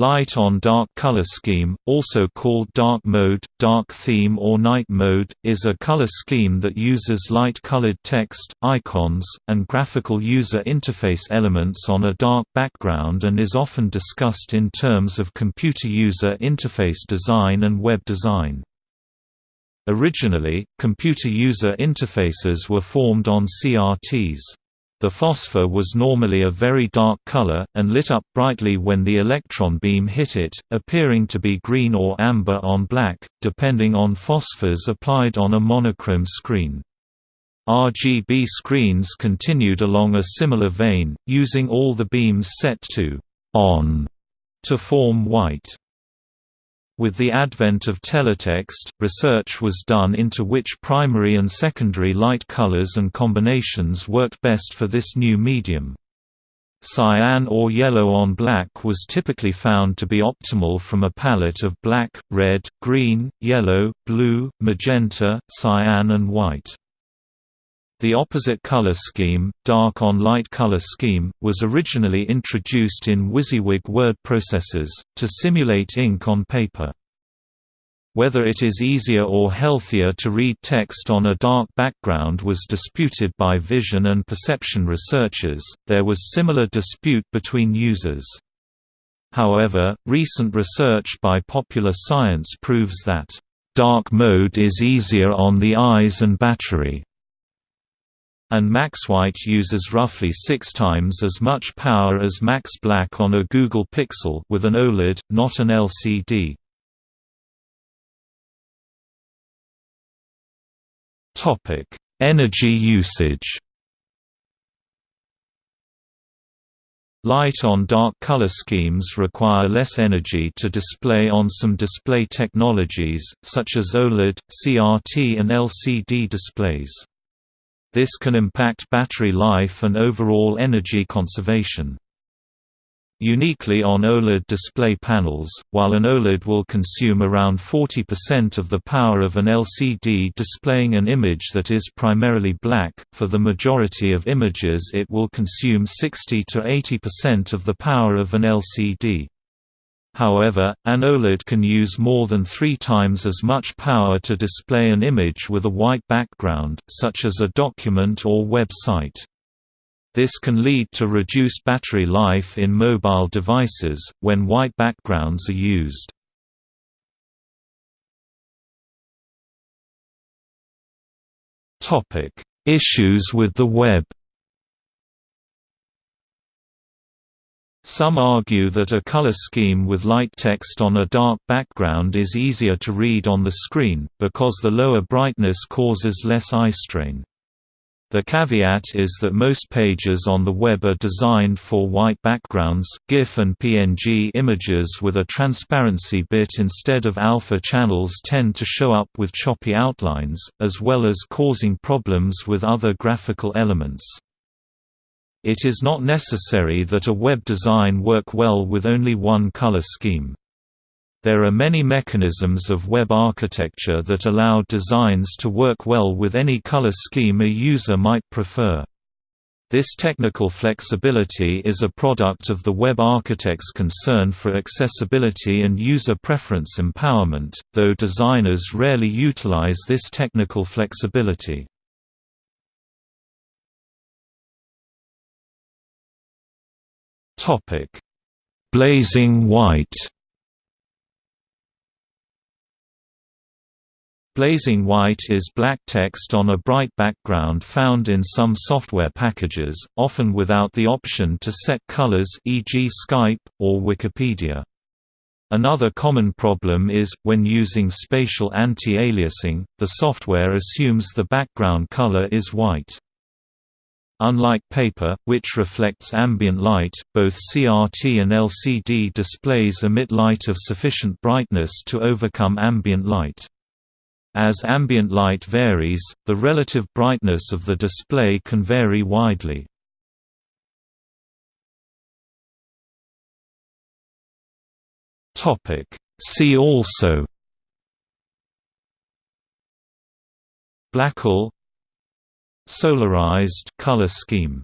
Light on dark color scheme, also called dark mode, dark theme or night mode, is a color scheme that uses light-colored text, icons, and graphical user interface elements on a dark background and is often discussed in terms of computer user interface design and web design. Originally, computer user interfaces were formed on CRTs. The phosphor was normally a very dark color, and lit up brightly when the electron beam hit it, appearing to be green or amber on black, depending on phosphors applied on a monochrome screen. RGB screens continued along a similar vein, using all the beams set to on to form white. With the advent of teletext, research was done into which primary and secondary light colors and combinations worked best for this new medium. Cyan or yellow on black was typically found to be optimal from a palette of black, red, green, yellow, blue, magenta, cyan and white. The opposite color scheme, dark on light color scheme, was originally introduced in WYSIWYG word processors, to simulate ink on paper. Whether it is easier or healthier to read text on a dark background was disputed by vision and perception researchers, there was similar dispute between users. However, recent research by Popular Science proves that, "...dark mode is easier on the eyes and battery." and MaxWhite uses roughly six times as much power as Max Black on a Google Pixel with an OLED, not an LCD. Energy usage. Light on dark color schemes require less energy to display on some display technologies, such as OLED, CRT and LCD displays. This can impact battery life and overall energy conservation. Uniquely on OLED display panels, while an OLED will consume around 40% of the power of an LCD displaying an image that is primarily black, for the majority of images it will consume 60 to 80% of the power of an LCD. However, an OLED can use more than three times as much power to display an image with a white background, such as a document or web site. This can lead to reduced battery life in mobile devices, when white backgrounds are used. Issues with the web Some argue that a color scheme with light text on a dark background is easier to read on the screen, because the lower brightness causes less eye strain. The caveat is that most pages on the web are designed for white backgrounds, GIF and PNG images with a transparency bit instead of alpha channels tend to show up with choppy outlines, as well as causing problems with other graphical elements. It is not necessary that a web design work well with only one color scheme. There are many mechanisms of web architecture that allow designs to work well with any color scheme a user might prefer. This technical flexibility is a product of the web architect's concern for accessibility and user preference empowerment, though designers rarely utilize this technical flexibility. Blazing white Blazing white is black text on a bright background found in some software packages, often without the option to set colors e.g. Skype, or Wikipedia. Another common problem is, when using spatial anti-aliasing, the software assumes the background color is white. Unlike paper, which reflects ambient light, both CRT and LCD displays emit light of sufficient brightness to overcome ambient light. As ambient light varies, the relative brightness of the display can vary widely. See also Blackle Solarized color scheme